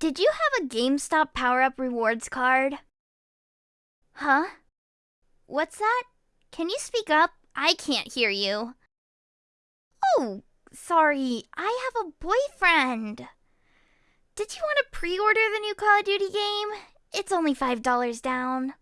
Did you have a GameStop Power Up Rewards card? Huh? What's that? Can you speak up? I can't hear you. Oh, sorry. I have a boyfriend. Did you want to pre order the new Call of Duty game? It's only $5 down.